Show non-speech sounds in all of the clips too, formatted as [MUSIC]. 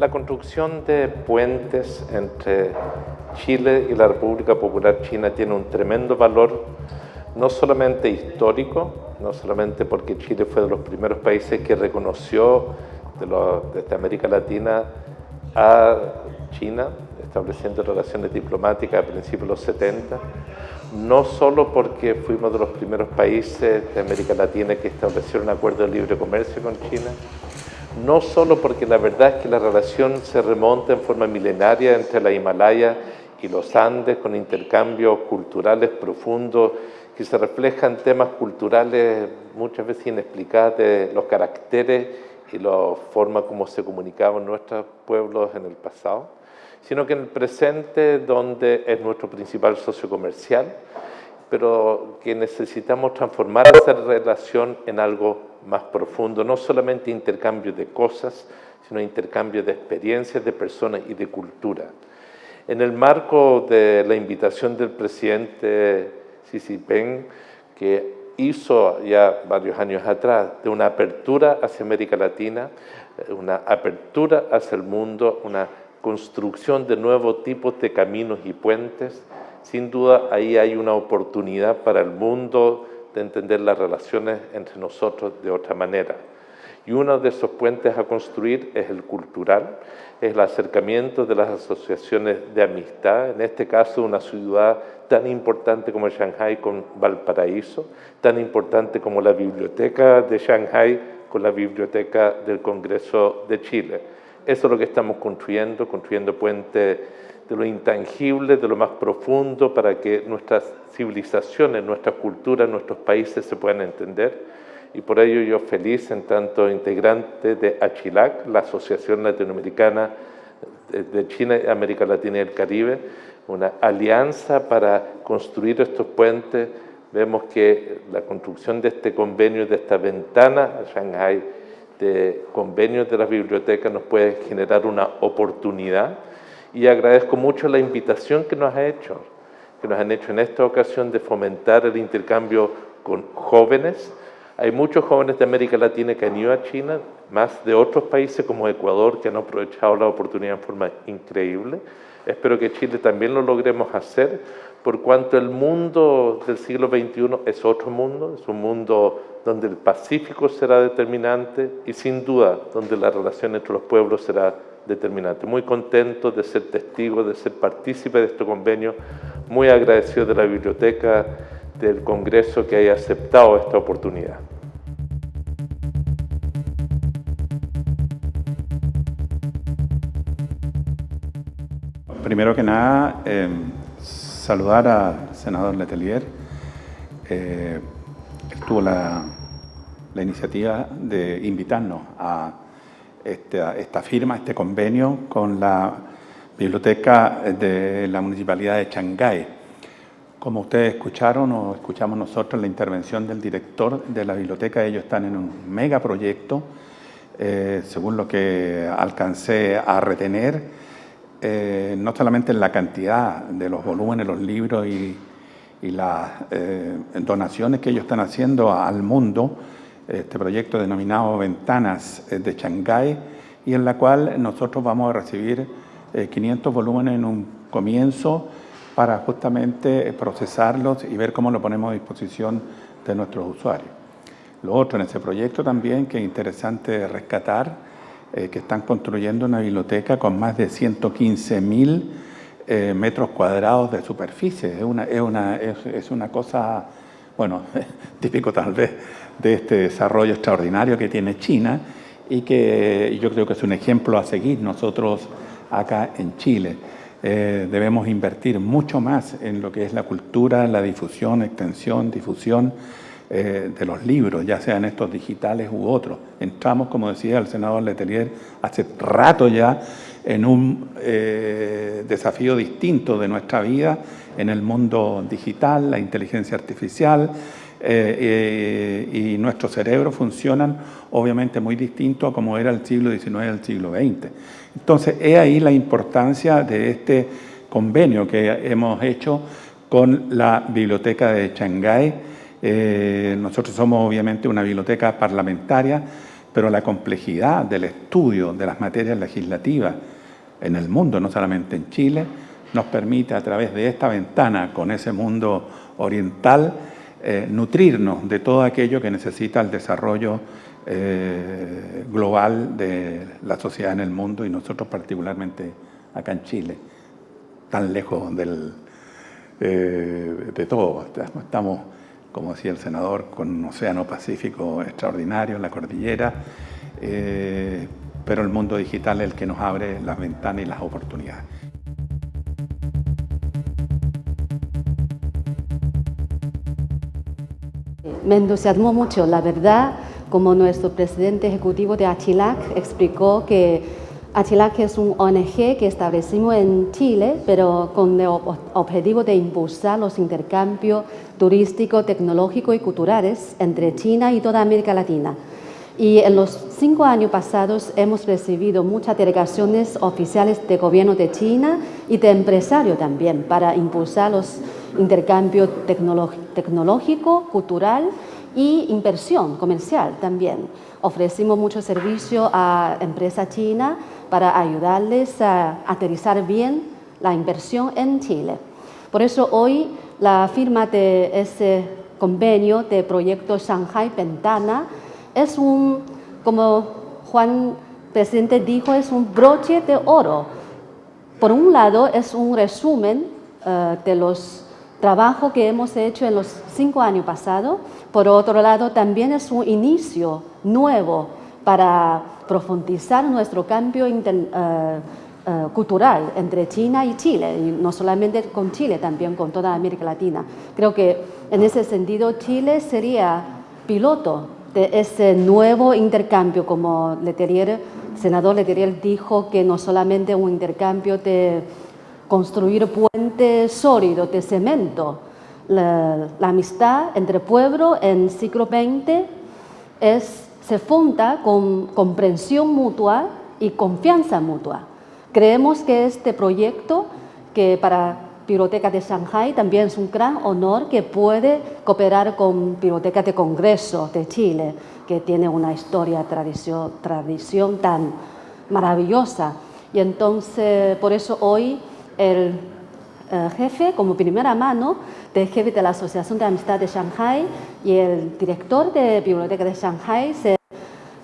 La construcción de puentes entre Chile y la República Popular China tiene un tremendo valor, no solamente histórico, no solamente porque Chile fue de los primeros países que reconoció desde América Latina a China, estableciendo relaciones diplomáticas a principios de los 70, no solo porque fuimos de los primeros países de América Latina que establecieron un acuerdo de libre comercio con China, no solo porque la verdad es que la relación se remonta en forma milenaria entre la Himalaya y los Andes, con intercambios culturales profundos que se reflejan temas culturales muchas veces inexplicados de los caracteres y la forma como se comunicaban nuestros pueblos en el pasado, sino que en el presente, donde es nuestro principal socio comercial, pero que necesitamos transformar esa relación en algo más profundo, no solamente intercambio de cosas, sino intercambio de experiencias, de personas y de cultura. En el marco de la invitación del presidente Xi Jinping, que hizo ya varios años atrás, de una apertura hacia América Latina, una apertura hacia el mundo, una construcción de nuevos tipos de caminos y puentes, sin duda ahí hay una oportunidad para el mundo de entender las relaciones entre nosotros de otra manera. Y uno de esos puentes a construir es el cultural, es el acercamiento de las asociaciones de amistad, en este caso una ciudad tan importante como Shanghai con Valparaíso, tan importante como la biblioteca de Shanghai con la biblioteca del Congreso de Chile. Eso es lo que estamos construyendo, construyendo puentes de lo intangible, de lo más profundo, para que nuestras civilizaciones, nuestras culturas, nuestros países se puedan entender. Y por ello yo feliz en tanto integrante de ACHILAC, la Asociación Latinoamericana de China, América Latina y el Caribe, una alianza para construir estos puentes. Vemos que la construcción de este convenio, de esta ventana a Shanghai, de convenios de las bibliotecas nos puede generar una oportunidad y agradezco mucho la invitación que nos ha hecho, que nos han hecho en esta ocasión de fomentar el intercambio con jóvenes. Hay muchos jóvenes de América Latina que han ido a China, más de otros países como Ecuador que han aprovechado la oportunidad en forma increíble. Espero que Chile también lo logremos hacer, por cuanto el mundo del siglo XXI es otro mundo, es un mundo donde el Pacífico será determinante y sin duda donde la relación entre los pueblos será determinante. Muy contento de ser testigo, de ser partícipe de este convenio, muy agradecido de la biblioteca del Congreso que haya aceptado esta oportunidad. Primero que nada, eh, saludar al senador Letelier. Eh, tuvo la, la iniciativa de invitarnos a esta, firma, este convenio con la Biblioteca de la Municipalidad de Shanghái. Como ustedes escucharon o escuchamos nosotros la intervención del director de la biblioteca, ellos están en un megaproyecto, eh, según lo que alcancé a retener, eh, no solamente en la cantidad de los volúmenes, los libros y, las eh, donaciones que ellos están haciendo al mundo, este proyecto denominado Ventanas eh, de Shanghái y en la cual nosotros vamos a recibir 500 eh, volúmenes en un comienzo para justamente eh, procesarlos y ver cómo lo ponemos a disposición de nuestros usuarios. Lo otro en ese proyecto también que es interesante rescatar, que están construyendo una biblioteca con más de 115 mil metros cuadrados de superficie. Es una, es una, es una cosa, bueno, [LAUGHS] típico tal vez de este desarrollo extraordinario que tiene China y que yo creo que es un ejemplo a seguir nosotros acá en Chile. Eh, debemos invertir mucho más en lo que es la cultura, la difusión, extensión, difusión eh, de los libros, ya sean estos digitales u otros. Entramos, como decía el senador Letelier, hace rato ya en un eh, desafío distinto de nuestra vida en el mundo digital, la inteligencia artificial, eh, y nuestros cerebros funcionan obviamente muy distinto a como era el siglo XIX y el siglo XX. Entonces, es ahí la importancia de este convenio que hemos hecho con la Biblioteca de Shanghái. Eh, nosotros somos obviamente una biblioteca parlamentaria pero la complejidad del estudio de las materias legislativas en el mundo, no solamente en Chile, nos permite a través de esta ventana con ese mundo oriental eh, nutrirnos de todo aquello que necesita el desarrollo eh, global de la sociedad en el mundo y nosotros particularmente acá en Chile, tan lejos del, de todo. Estamos, como decía el senador, con un océano Pacífico extraordinario en la cordillera, pero el mundo digital es el que nos abre las ventanas y las oportunidades. Me entusiasmó mucho, la verdad, como nuestro presidente ejecutivo de Achilac explicó que Achilac es un ONG que establecimos en Chile, pero con el objetivo de impulsar los intercambios turísticos, tecnológicos y culturales entre China y toda América Latina. Y en los cinco años pasados hemos recibido muchas delegaciones oficiales de gobierno de China y de empresarios también para impulsar los intercambios tecnológico, cultural y inversión comercial también. Ofrecimos mucho servicio a empresas chinas para ayudarles a aterrizar bien la inversión en Chile. Por eso hoy la firma de ese convenio de proyecto Shanghai Ventana es un, como Juan presidente dijo, es un broche de oro. Por un lado, es un resumen eh, de los trabajos que hemos hecho en los cinco años pasados. Por otro lado, también es un inicio nuevo para profundizar nuestro cambio eh, eh, cultural entre China y Chile, y no solamente con Chile, también con toda América Latina. Creo que en ese sentido Chile sería piloto de ese nuevo intercambio, como Letelier, senador Letelier dijo que no solamente un intercambio de construir puentes sólidos de cemento, la, amistad entre pueblos en siglo XX es, se funda con comprensión mutua y confianza mutua. Creemos que este proyecto, que para Biblioteca de Shanghai también es un gran honor que puede cooperar con Biblioteca de Congreso de Chile, que tiene una historia, tradición, tradición tan maravillosa. Y entonces, por eso hoy el jefe, como primera mano, del jefe de la Asociación de Amistad de Shanghai y el director de Biblioteca de Shanghai se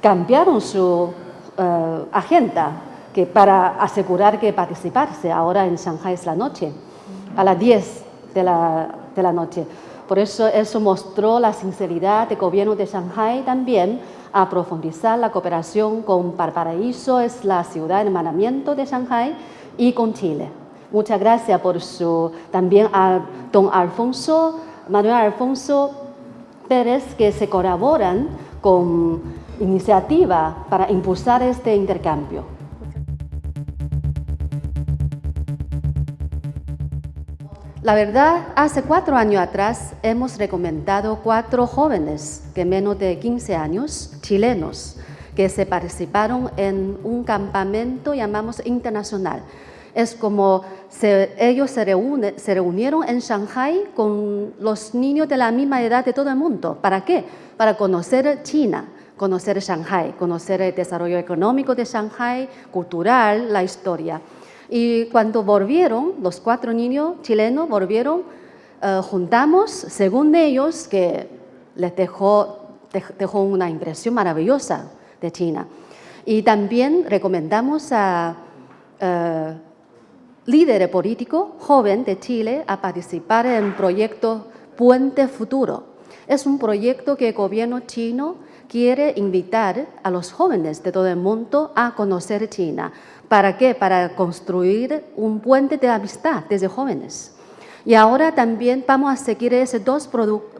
cambiaron su eh, agenda que para asegurar que participarse ahora en Shanghai es la noche a las 10 de la, noche. Por eso eso mostró la sinceridad del gobierno de Shanghai también a profundizar la cooperación con Valparaíso, es la ciudad de hermanamiento de Shanghai, y con Chile. Muchas gracias por su, también a don Alfonso, Manuel Alfonso Pérez, que se colaboran con iniciativa para impulsar este intercambio. La verdad, hace cuatro años atrás hemos recomendado cuatro jóvenes que menos de 15 años, chilenos, que se participaron en un campamento llamamos internacional. Es como ellos se, se reunieron en Shanghai con los niños de la misma edad de todo el mundo. ¿Para qué? Para conocer China, conocer Shanghai, conocer el desarrollo económico de Shanghai, cultural, la historia. Y cuando volvieron, los cuatro niños chilenos volvieron, eh, juntamos, según ellos, que les dejó, dejó una impresión maravillosa de China. Y también recomendamos a eh, líderes políticos jóvenes de Chile a participar en proyecto Puente Futuro. Es un proyecto que el gobierno chino quiere invitar a los jóvenes de todo el mundo a conocer China ¿Para qué? Para construir un puente de amistad desde jóvenes. Y ahora también vamos a seguir ese dos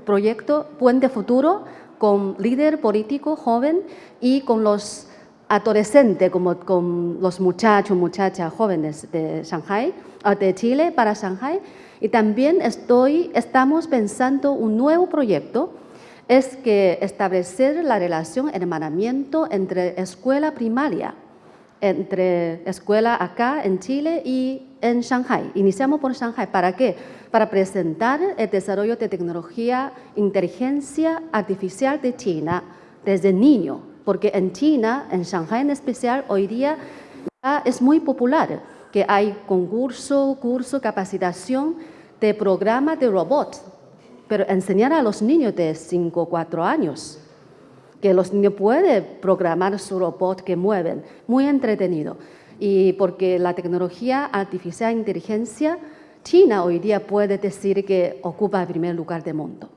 proyectos, Puente Futuro, con líder político joven y con los adolescentes, como con los muchachos, muchachas jóvenes de Shanghai, ah, de Chile para Shanghai. Y también estoy, estamos pensando un nuevo proyecto, es que establecer la relación, hermanamiento entre escuela primaria entre escuela acá en Chile y en Shanghai. Iniciamos por Shanghai. ¿Para qué? Para presentar el desarrollo de tecnología, inteligencia artificial de China desde niño porque en China, en Shanghai en especial, hoy día es muy popular que hay concurso, curso, capacitación de programa de robots, pero enseñar a los niños de 5 o 4 años que los niños pueden programar su robot que mueven, muy entretenido. Y porque la tecnología artificial inteligencia, China hoy día puede decir que ocupa el primer lugar del mundo.